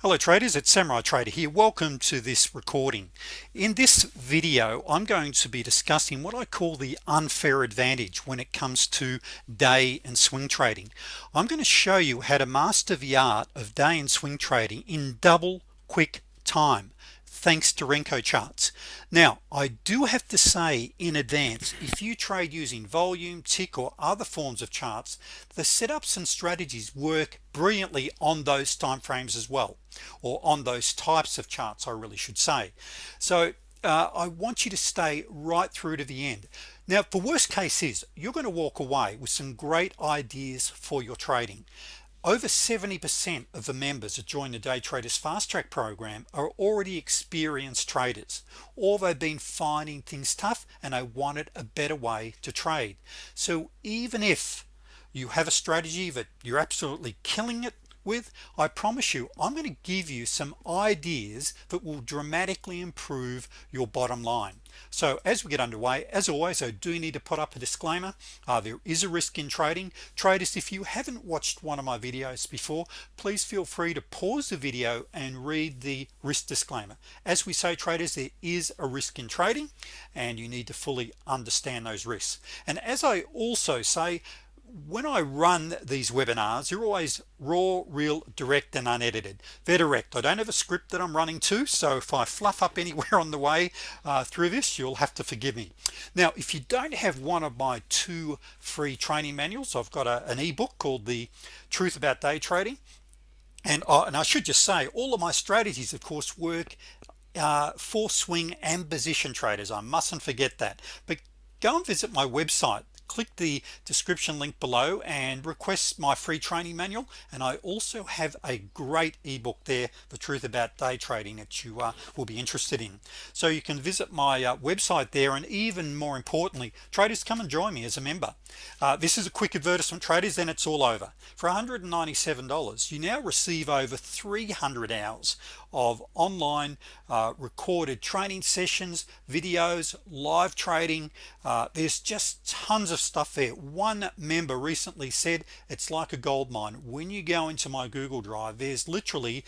hello traders. It's Samurai Trader here. Welcome to this recording. In this video I'm going to be discussing what I call the unfair advantage when it comes to day and swing trading. I'm going to show you how to master the art of day and swing trading in double quick time thanks to Renko charts. Now I do have to say in advance if you trade using volume tick or other forms of charts the setups and strategies work brilliantly on those time frames as well or on those types of charts I really should say. So uh, I want you to stay right through to the end. Now for worst case is you're going to walk away with some great ideas for your trading over 70% of the members that join the day traders fast track program are already experienced traders or they've been finding things tough and they wanted a better way to trade. So even if you have a strategy that you're absolutely killing it with I promise you I'm going to give you some ideas that will dramatically improve your bottom line. So as we get underway as always I do need to put up a disclaimer. Uh, there is a risk in trading. Traders if you haven't watched one of my videos before please feel free to pause the video and read the risk disclaimer. As we say traders there is a risk in trading and you need to fully understand those risks. And as I also say when I run these webinars you're always raw real direct and unedited. They're direct. I don't have a script that I'm running to so if I fluff up anywhere on the way uh, through this you'll have to forgive me. Now if you don't have one of my two free training manuals I've got a, an ebook called the truth about day trading and, uh, and I should just say all of my strategies of course work uh, for swing and position traders. I mustn't forget that. But go and visit my website click the description link below and request my free training manual. And I also have a great ebook there the truth about day trading that you uh, will be interested in. So you can visit my uh, website there and even more importantly traders come and join me as a member. Uh, this is a quick advertisement traders then it's all over. For $197 you now receive over 300 hours of online uh, recorded training sessions videos live trading. Uh, there's just tons of stuff there. One member recently said it's like a gold mine. When you go into my Google Drive there's literally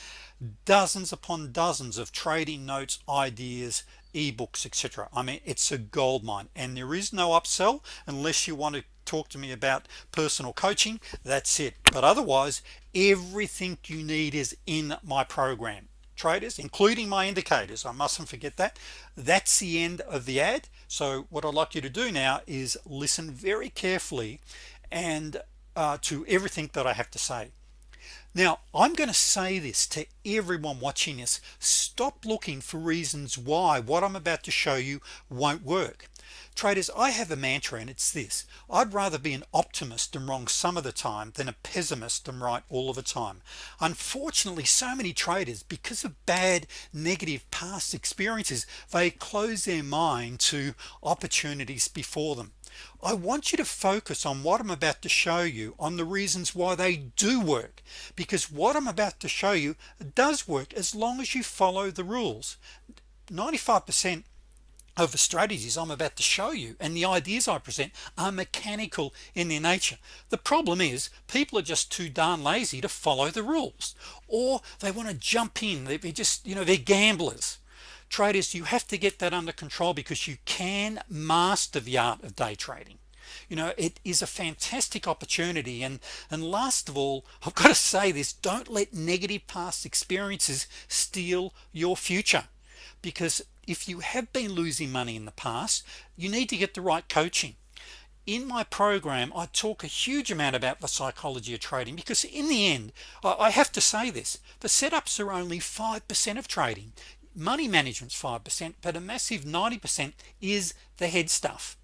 dozens upon dozens of trading notes ideas ebooks etc I mean it's a gold mine. And there is no upsell unless you want to talk to me about personal coaching. That's it. But otherwise everything you need is in my program traders including my indicators I mustn't forget that. That's the end of the ad. So what I'd like you to do now is listen very carefully and uh, to everything that I have to say. Now I'm going to say this to everyone watching this. Stop looking for reasons why what I'm about to show you won't work traders I have a mantra and it's this. I'd rather be an optimist and wrong some of the time than a pessimist and right all of the time. Unfortunately so many traders because of bad negative past experiences they close their mind to opportunities before them. I want you to focus on what I'm about to show you on the reasons why they do work. Because what I'm about to show you does work as long as you follow the rules. 95% of the strategies I'm about to show you and the ideas I present are mechanical in their nature. The problem is people are just too darn lazy to follow the rules or they want to jump in. They just you know they're gamblers. Traders you have to get that under control because you can master the art of day trading. You know it is a fantastic opportunity and and last of all I've got to say this don't let negative past experiences steal your future because if you have been losing money in the past you need to get the right coaching. In my program I talk a huge amount about the psychology of trading because in the end I have to say this the setups are only 5% of trading. Money management's 5% but a massive 90% is the head stuff.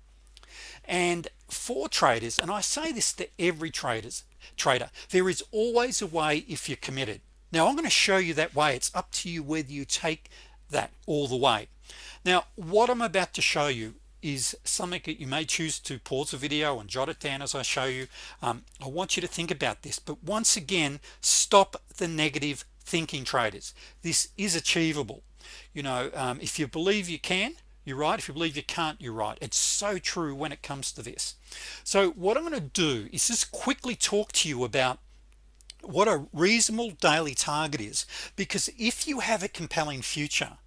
And for traders and I say this to every traders trader there is always a way if you're committed. Now I'm going to show you that way. It's up to you whether you take that all the way now what I'm about to show you is something that you may choose to pause the video and jot it down as I show you. Um, I want you to think about this but once again stop the negative thinking traders. This is achievable. You know um, if you believe you can you're right. If you believe you can't you're right. It's so true when it comes to this. So what I'm going to do is just quickly talk to you about what a reasonable daily target is because if you have a compelling future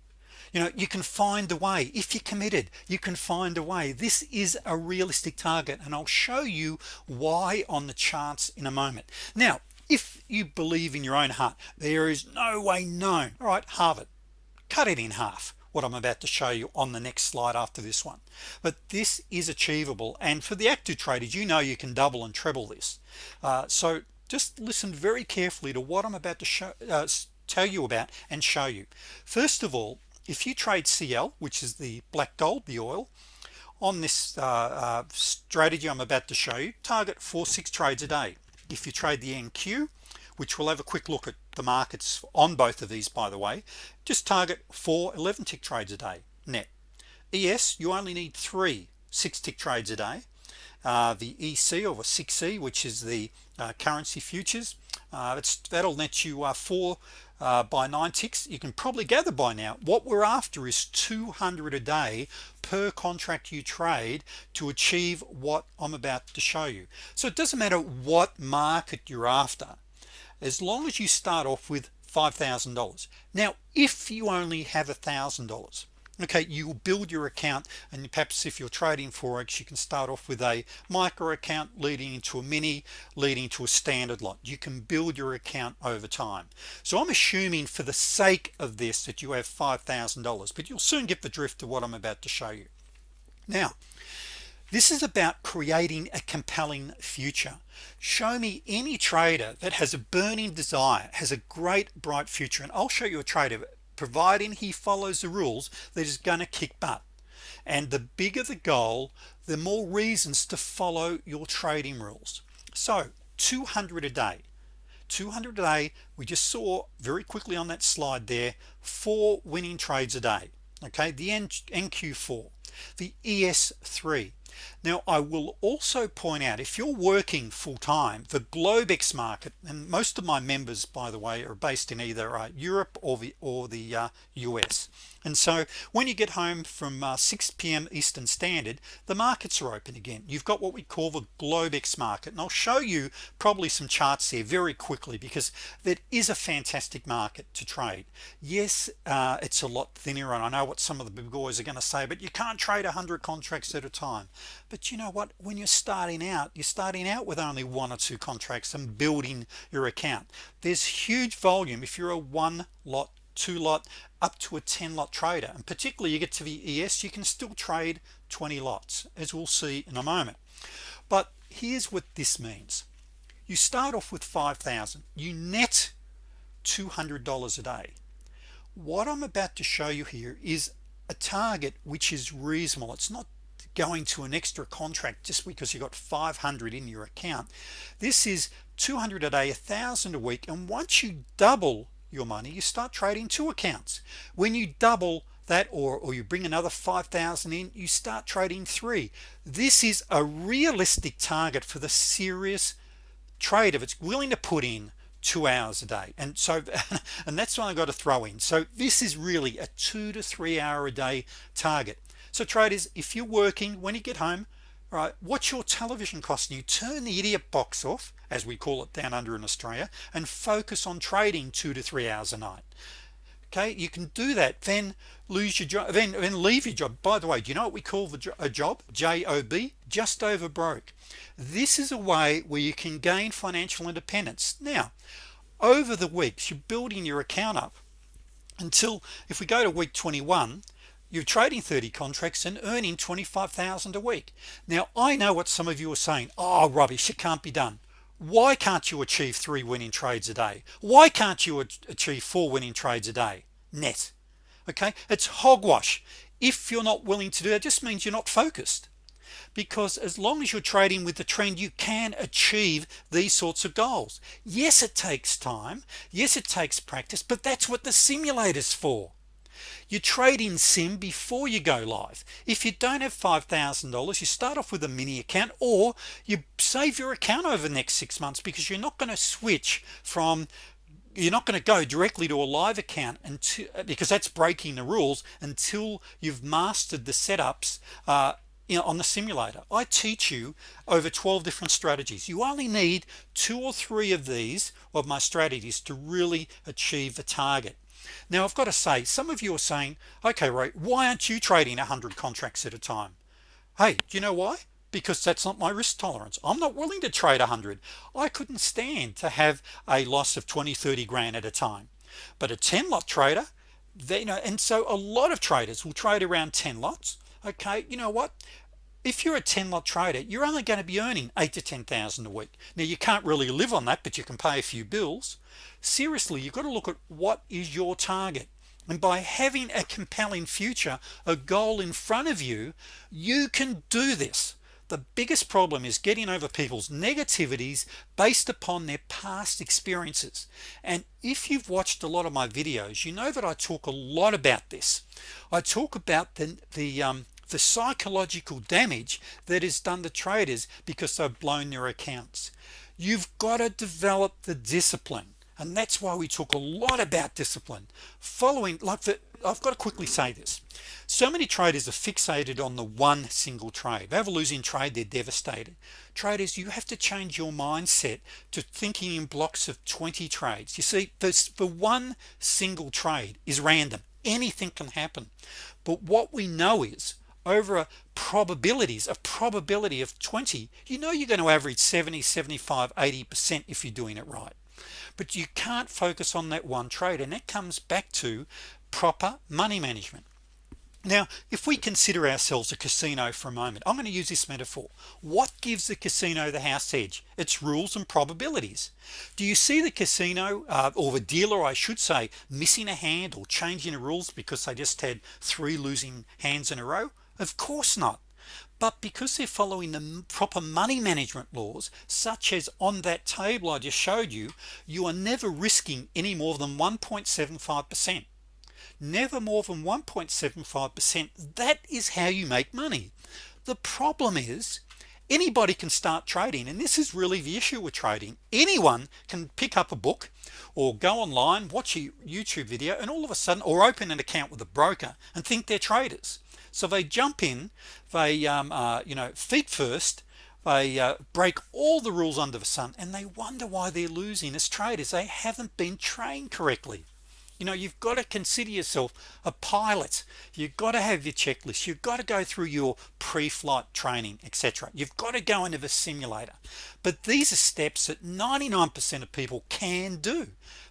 you know you can find a way. If you're committed you can find a way. This is a realistic target and I'll show you why on the charts in a moment. Now if you believe in your own heart there is no way known. All right halve it cut it in half what I'm about to show you on the next slide after this one. But this is achievable and for the active traders you know you can double and treble this. Uh, so just listen very carefully to what I'm about to show uh, tell you about and show you. First of all if you trade CL which is the black gold the oil on this uh, uh, strategy I'm about to show you target four six trades a day. If you trade the NQ which we'll have a quick look at the markets on both of these by the way just target four 11 tick trades a day net. ES you only need three six tick trades a day. Uh, the EC or 6e which is the uh, currency futures uh, it's that'll net you uh, four uh, by nine ticks you can probably gather by now. What we're after is 200 a day per contract you trade to achieve what I'm about to show you. So it doesn't matter what market you're after as long as you start off with $5,000 now if you only have a thousand dollars okay you will build your account and perhaps if you're trading forex you can start off with a micro account leading into a mini leading to a standard lot. You can build your account over time. So I'm assuming for the sake of this that you have $5,000 but you'll soon get the drift of what I'm about to show you. Now this is about creating a compelling future. Show me any trader that has a burning desire has a great bright future and I'll show you a trader providing he follows the rules that is going to kick butt. And the bigger the goal the more reasons to follow your trading rules. So 200 a day. 200 a day we just saw very quickly on that slide there four winning trades a day. Okay the NQ4 the ES3 now I will also point out if you're working full-time the Globex market and most of my members by the way are based in either uh, Europe or the or the uh, US and so when you get home from uh, 6 p.m. Eastern Standard the markets are open again. You've got what we call the Globex market and I'll show you probably some charts there very quickly because that is a fantastic market to trade. Yes uh, it's a lot thinner and I know what some of the big boys are going to say but you can't trade hundred contracts at a time. But you know what? When you're starting out you're starting out with only one or two contracts and building your account. There's huge volume. If you're a one lot two lot up to a 10 lot trader. And particularly you get to the ES you can still trade 20 lots as we'll see in a moment. But here's what this means. You start off with 5,000 you net $200 a day. What I'm about to show you here is a target which is reasonable. It's not going to an extra contract just because you got 500 in your account. This is 200 a day a thousand a week. And once you double your money you start trading two accounts. When you double that or, or you bring another 5,000 in you start trading three. This is a realistic target for the serious trader it's willing to put in two hours a day. And so and that's what I got to throw in. So this is really a two to three hour a day target. So traders if you're working when you get home right what's your television costing you turn the idiot box off as we call it down under in Australia and focus on trading two to three hours a night. Okay you can do that then lose your job then, then leave your job. By the way do you know what we call the jo a job? Job just over broke. This is a way where you can gain financial independence. Now over the weeks you're building your account up until if we go to week 21 you're trading 30 contracts and earning 25,000 a week. Now I know what some of you are saying oh rubbish it can't be done. Why can't you achieve three winning trades a day? Why can't you achieve four winning trades a day? Net. Okay? It's hogwash. If you're not willing to do that just means you're not focused. Because as long as you're trading with the trend you can achieve these sorts of goals. Yes it takes time. Yes it takes practice but that's what the simulators for you trade in sim before you go live. If you don't have $5,000 you start off with a mini account or you save your account over the next six months because you're not going to switch from you're not going to go directly to a live account until because that's breaking the rules until you've mastered the setups uh, you know, on the simulator. I teach you over 12 different strategies. You only need two or three of these of my strategies to really achieve the target now I've got to say some of you are saying okay right why aren't you trading 100 contracts at a time? Hey do you know why? Because that's not my risk tolerance. I'm not willing to trade 100 I couldn't stand to have a loss of 20 30 grand at a time. But a 10 lot trader they you know and so a lot of traders will trade around 10 lots. Okay you know what if you're a 10 lot trader you're only going to be earning 8 to 10,000 a week. Now you can't really live on that but you can pay a few bills. Seriously you've got to look at what is your target. And by having a compelling future a goal in front of you you can do this. The biggest problem is getting over people's negativities based upon their past experiences. And if you've watched a lot of my videos you know that I talk a lot about this. I talk about the the um, the psychological damage that is done to traders because they've blown their accounts. You've got to develop the discipline and that's why we talk a lot about discipline. Following like the I've got to quickly say this. So many traders are fixated on the one single trade. They have a losing trade they're devastated. Traders you have to change your mindset to thinking in blocks of 20 trades. You see this the one single trade is random. Anything can happen. But what we know is over a probabilities of probability of 20 you know you're going to average 70 75 80% if you're doing it right. But you can't focus on that one trade and that comes back to proper money management. Now if we consider ourselves a casino for a moment I'm going to use this metaphor. What gives the casino the house edge? Its rules and probabilities. Do you see the casino uh, or the dealer I should say missing a hand or changing the rules because they just had three losing hands in a row of course not. But because they're following the proper money management laws such as on that table I just showed you you are never risking any more than 1.75 percent. Never more than 1.75 percent that is how you make money. The problem is anybody can start trading and this is really the issue with trading. Anyone can pick up a book or go online watch a YouTube video and all of a sudden or open an account with a broker and think they're traders so they jump in they um, uh, you know feet first they uh, break all the rules under the sun and they wonder why they're losing as traders. They haven't been trained correctly. You know you've got to consider yourself a pilot. You've got to have your checklist. You've got to go through your pre-flight training etc you've got to go into the simulator. But these are steps that 99% of people can do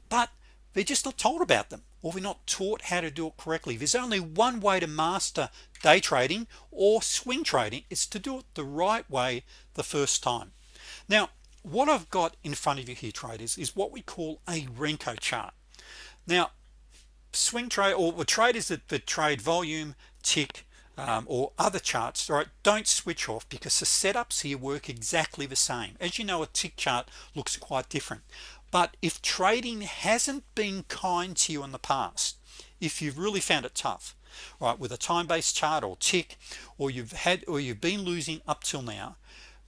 but they're just not told about them or we're not taught how to do it correctly. There's only one way to master day trading or swing trading is to do it the right way the first time. Now what I've got in front of you here traders is what we call a Renko chart. Now swing trade or the traders that, that trade volume tick um, or other charts right don't switch off because the setups here work exactly the same. As you know a tick chart looks quite different. But if trading hasn't been kind to you in the past if you've really found it tough right with a time-based chart or tick or you've had or you've been losing up till now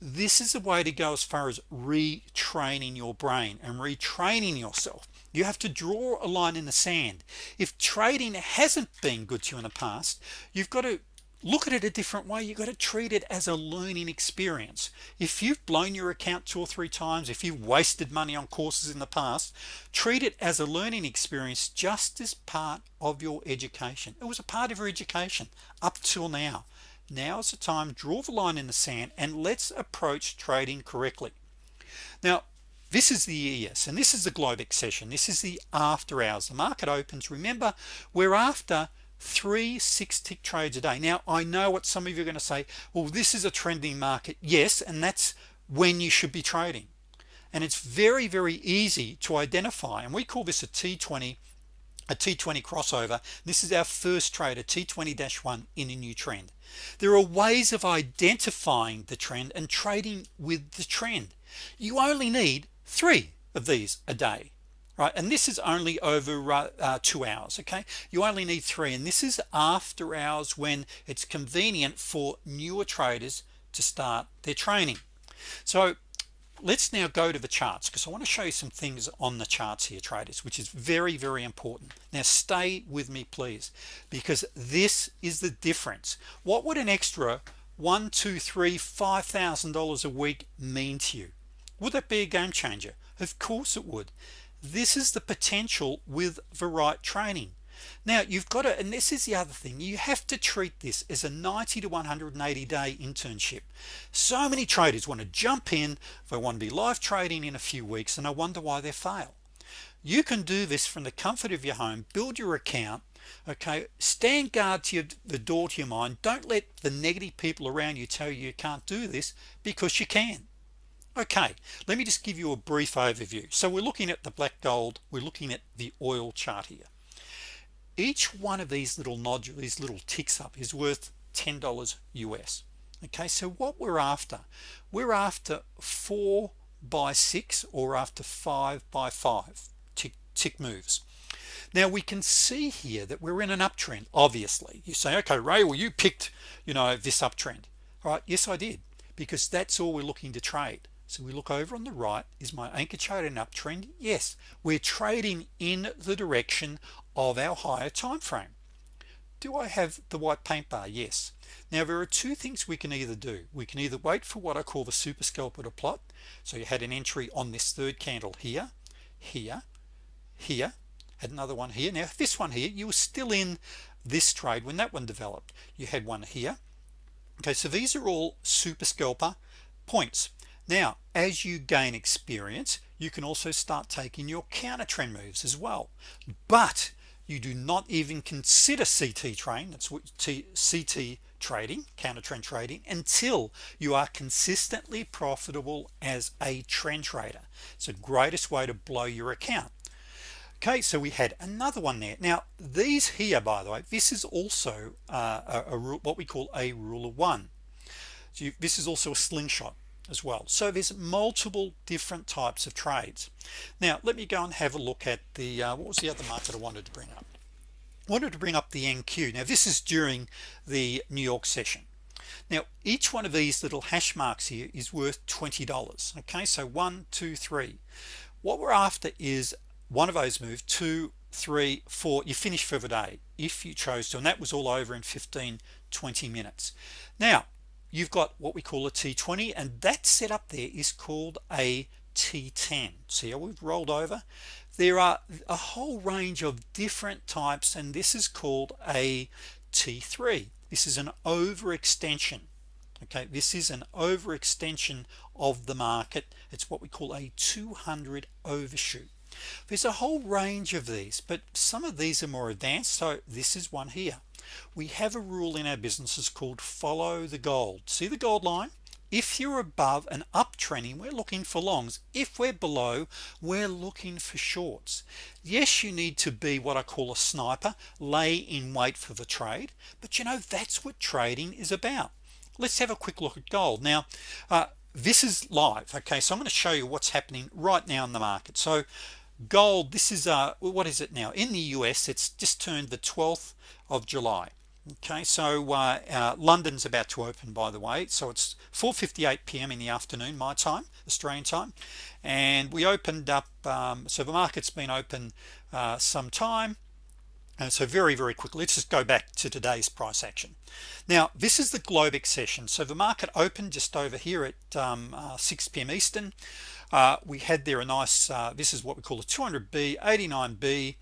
this is the way to go as far as retraining your brain and retraining yourself. You have to draw a line in the sand. If trading hasn't been good to you in the past you've got to look at it a different way. You've got to treat it as a learning experience. If you've blown your account two or three times if you've wasted money on courses in the past treat it as a learning experience just as part of your education. It was a part of your education up till now. Now is the time draw the line in the sand and let's approach trading correctly. Now this is the ES and this is the Globex session. This is the after hours. The market opens remember we're after three six tick trades a day. Now I know what some of you are going to say well this is a trending market. Yes and that's when you should be trading. And it's very very easy to identify and we call this a t20 a t20 crossover. This is our first trade a t20-1 in a new trend. There are ways of identifying the trend and trading with the trend. You only need three of these a day right and this is only over uh, uh, two hours okay? You only need three and this is after hours when it's convenient for newer traders to start their training. So let's now go to the charts because I want to show you some things on the charts here traders which is very very important. Now stay with me please because this is the difference. What would an extra one two three five thousand dollars a week mean to you? Would that be a game changer? Of course it would this is the potential with the right training. Now you've got to and this is the other thing you have to treat this as a 90 to 180 day internship. So many traders want to jump in they want to be live trading in a few weeks and I wonder why they fail. You can do this from the comfort of your home build your account okay? Stand guard to your, the door to your mind. Don't let the negative people around you tell you you can't do this because you can okay let me just give you a brief overview. So we're looking at the black gold we're looking at the oil chart here. Each one of these little nodules these little ticks up is worth $10 US okay so what we're after we're after four by six or after five by five tick tick moves. Now we can see here that we're in an uptrend obviously. You say okay Ray well you picked you know this uptrend. All right yes I did because that's all we're looking to trade so we look over on the right. Is my anchor chart an uptrend? Yes. We're trading in the direction of our higher time frame. Do I have the white paint bar? Yes. Now there are two things we can either do. We can either wait for what I call the super scalper to plot. So you had an entry on this third candle here here here had another one here. Now this one here you were still in this trade when that one developed. You had one here. Okay so these are all super scalper points now as you gain experience you can also start taking your counter trend moves as well. But you do not even consider CT train that's what T, CT trading counter trend trading until you are consistently profitable as a trend trader. It's the greatest way to blow your account. Okay so we had another one there. Now these here by the way this is also uh, a, what we call a rule of one. So you, this is also a slingshot as well. So there's multiple different types of trades. Now let me go and have a look at the uh, what was the other market I wanted to bring up? Wanted to bring up the NQ now this is during the New York session. Now each one of these little hash marks here is worth $20 okay so one two three. What we're after is one of those move two three four. You finish for the day if you chose to and that was all over in 15 20 minutes. Now you've got what we call a t20 and that setup there is called a t10 see how we've rolled over? There are a whole range of different types and this is called a t3 this is an overextension. Okay this is an overextension of the market. It's what we call a 200 overshoot. There's a whole range of these but some of these are more advanced so this is one here we have a rule in our businesses called follow the gold. See the gold line? If you're above an uptrending we're looking for longs. If we're below we're looking for shorts. Yes you need to be what I call a sniper lay in wait for the trade but you know that's what trading is about. Let's have a quick look at gold. Now uh, this is live okay? So I'm going to show you what's happening right now in the market. So gold this is uh what is it now? In the US it's just turned the 12th of July. Okay so uh, uh, London's about to open by the way. So it's 4:58 p.m. in the afternoon my time Australian time. And we opened up um, so the market's been open uh, some time. And so very very quickly let's just go back to today's price action. Now this is the Globex session so the market opened just over here at um, uh, 6 p.m. Eastern. Uh, we had there a nice uh, this is what we call a 200b 89b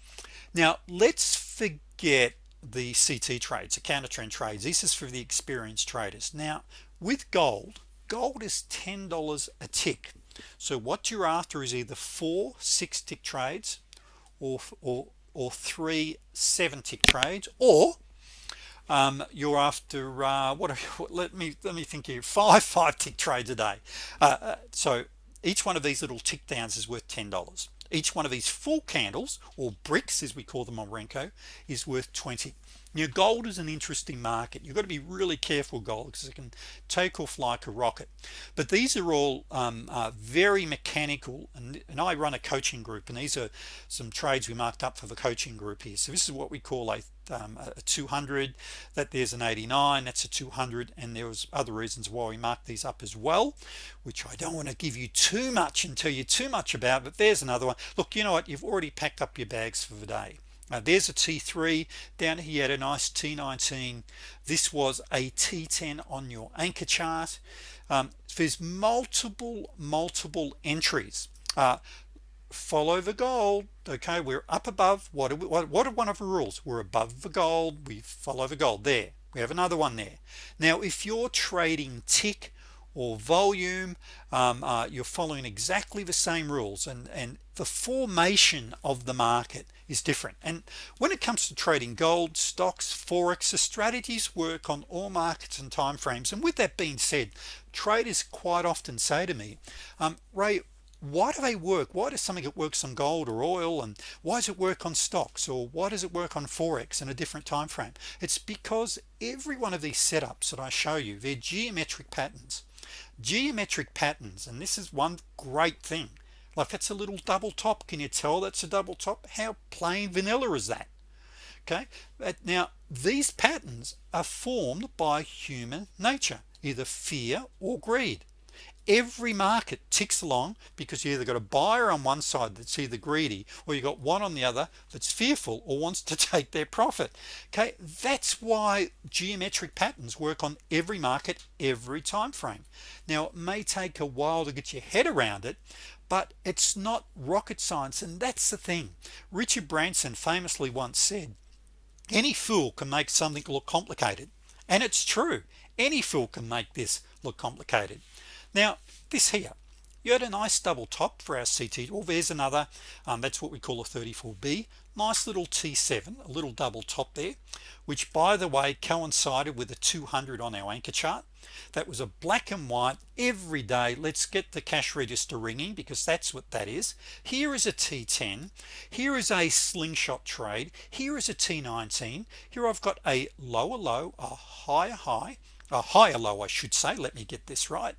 now let's forget the CT trades the counter trend trades. This is for the experienced traders. Now with gold gold is $10 a tick. So what you're after is either four six tick trades or or or three seven tick trades or um, you're after uh, what, what let me let me think here five five tick trades a day. Uh, uh so each one of these little tick downs is worth $10 each one of these full candles or bricks as we call them on Renko is worth 20 now gold is an interesting market. You've got to be really careful gold because it can take off like a rocket. But these are all um, uh, very mechanical and, and I run a coaching group and these are some trades we marked up for the coaching group here. So this is what we call a um, a 200 that there's an 89 that's a 200 and there was other reasons why we marked these up as well which I don't want to give you too much and tell you too much about but there's another one. Look you know what? You've already packed up your bags for the day uh, there's a t3 down here had a nice t19 this was a t10 on your anchor chart. Um, there's multiple multiple entries. Uh, follow the gold okay? We're up above what are, we, what, what are one of the rules? We're above the gold we follow the gold. There we have another one there. Now if you're trading tick or volume um, uh, you're following exactly the same rules and and the formation of the market is different. And when it comes to trading gold stocks forex the strategies work on all markets and time frames and with that being said traders quite often say to me um, Ray why do they work? Why does something that works on gold or oil and why does it work on stocks or why does it work on forex in a different time frame it's because every one of these setups that I show you they're geometric patterns. Geometric patterns and this is one great thing like that's a little double top. Can you tell that's a double top? How plain vanilla is that? Okay? Now these patterns are formed by human nature either fear or greed. Every market ticks along because you either got a buyer on one side that's either greedy or you got one on the other that's fearful or wants to take their profit. Okay? That's why geometric patterns work on every market every time frame. Now it may take a while to get your head around it but it's not rocket science and that's the thing. Richard Branson famously once said any fool can make something look complicated and it's true. Any fool can make this look complicated. Now this here you had a nice double top for our CT well there's another um, that's what we call a 34b nice little t7 a little double top there which by the way coincided with a 200 on our anchor chart that was a black and white every day let's get the cash register ringing because that's what that is. Here is a t10 here is a slingshot trade here is a t19 here I've got a lower low a higher high a higher low I should say let me get this right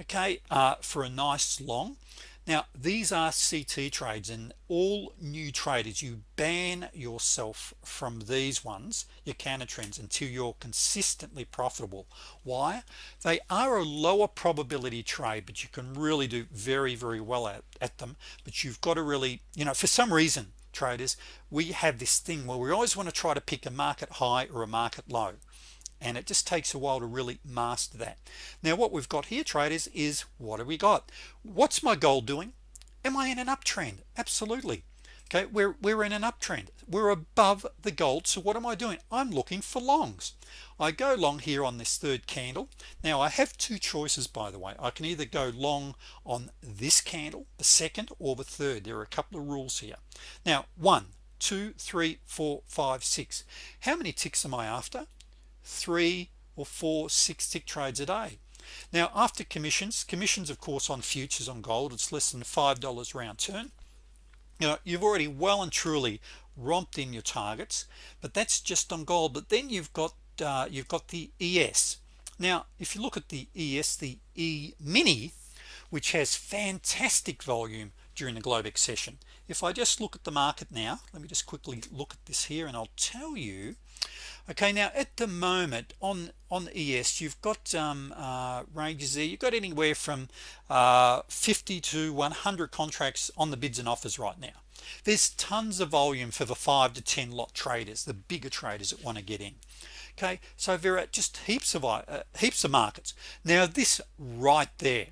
okay uh, for a nice long now these are CT trades and all new traders you ban yourself from these ones your counter trends until you're consistently profitable. Why? They are a lower probability trade but you can really do very very well at, at them. But you've got to really you know for some reason traders we have this thing where we always want to try to pick a market high or a market low and it just takes a while to really master that. Now what we've got here traders is what have we got? What's my goal doing? Am I in an uptrend? Absolutely. Okay we're we're in an uptrend. We're above the gold so what am I doing? I'm looking for longs. I go long here on this third candle. Now I have two choices by the way. I can either go long on this candle the second or the third. There are a couple of rules here. Now one two three four five six. How many ticks am I after three or four six tick trades a day. Now after commissions commissions of course on futures on gold it's less than five dollars round turn. You know you've already well and truly romped in your targets but that's just on gold. But then you've got uh, you've got the ES now if you look at the ES the E mini which has fantastic volume during the Globex session if I just look at the market now let me just quickly look at this here and I'll tell you okay now at the moment on on ES you've got um, uh, ranges there. You've got anywhere from uh, 50 to 100 contracts on the bids and offers right now. There's tons of volume for the 5 to 10 lot traders the bigger traders that want to get in. Okay so there are just heaps of uh, heaps of markets. Now this right there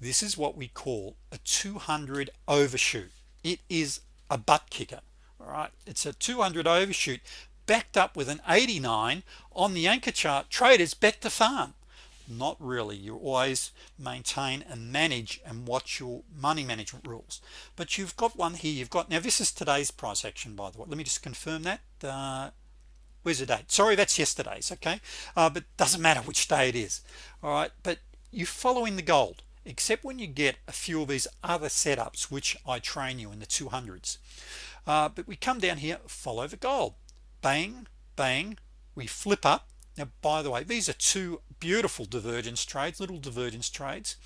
this is what we call a 200 overshoot. It is a butt kicker all right? It's a 200 overshoot backed up with an 89 on the anchor chart. Traders bet the farm. Not really. You always maintain and manage and watch your money management rules. But you've got one here. You've got now this is today's price action by the way. Let me just confirm that. Uh, where's the date? Sorry that's yesterday's okay? Uh, but doesn't matter which day it is. All right? But you follow in the gold except when you get a few of these other setups which I train you in the 200s uh, but we come down here follow the gold bang bang we flip up. Now by the way these are two beautiful divergence trades little divergence trades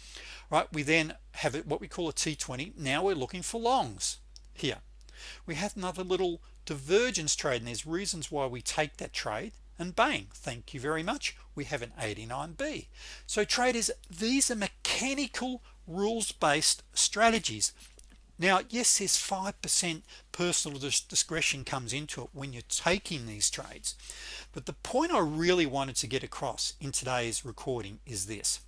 right? We then have it what we call a t20 now we're looking for longs here. We have another little divergence trade and there's reasons why we take that trade and bang thank you very much we have an 89b so traders these are mechanical rules-based strategies now yes there's 5% personal discretion comes into it when you're taking these trades but the point I really wanted to get across in today's recording is this.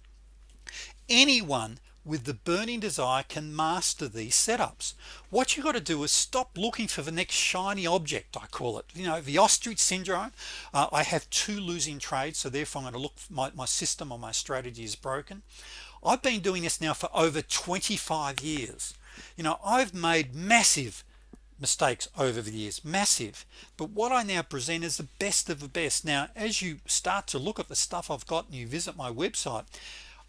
Anyone with the burning desire can master these setups. What you got to do is stop looking for the next shiny object I call it. You know the ostrich syndrome. Uh, I have two losing trades so therefore I'm going to look my, my system or my strategy is broken. I've been doing this now for over 25 years you know I've made massive mistakes over the years massive. But what I now present is the best of the best. Now as you start to look at the stuff I've got and you visit my website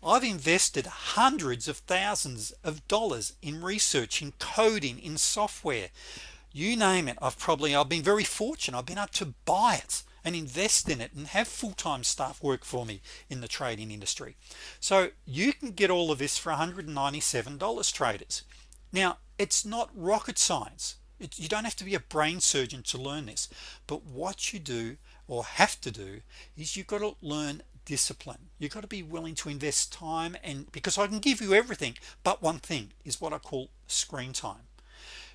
I've invested hundreds of thousands of dollars in research in coding in software. You name it I've probably I've been very fortunate. I've been able to buy it and invest in it and have full-time staff work for me in the trading industry. So you can get all of this for $197 traders now it's not rocket science. It, you don't have to be a brain surgeon to learn this but what you do or have to do is you've got to learn discipline. You've got to be willing to invest time and because I can give you everything but one thing is what I call screen time.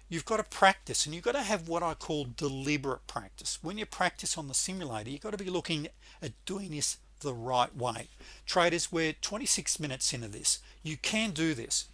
You've got to practice and you've got to have what I call deliberate practice. When you practice on the simulator you've got to be looking at doing this the right way. Traders we're 26 minutes into this. You can do this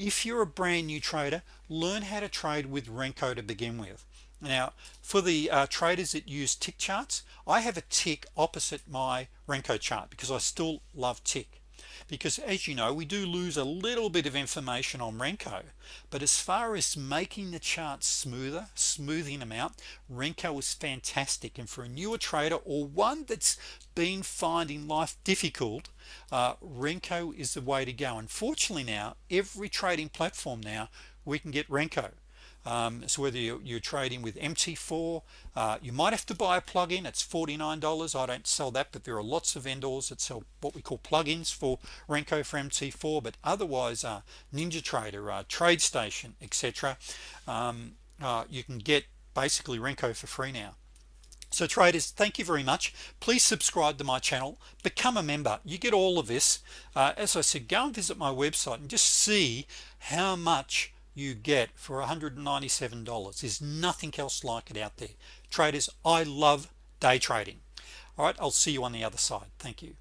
if you're a brand new trader learn how to trade with Renko to begin with. Now for the uh, traders that use tick charts I have a tick opposite my Renko chart because I still love tick because as you know we do lose a little bit of information on Renko. But as far as making the charts smoother smoothing them out Renko is fantastic. And for a newer trader or one that's been finding life difficult uh, Renko is the way to go. Unfortunately now every trading platform now we can get Renko um, so whether you're, you're, trading with MT4 uh, you might have to buy a plug-in. It's $49 I don't sell that but there are lots of vendors that sell what we call plugins for Renko for MT4 but otherwise uh, NinjaTrader uh, TradeStation etc um, uh, you can get basically Renko for free now. So traders thank you very much. Please subscribe to my channel. Become a member. You get all of this. Uh, as I said go and visit my website and just see how much you get for $197 there's nothing else like it out there. Traders I love day trading. All right I'll see you on the other side. Thank you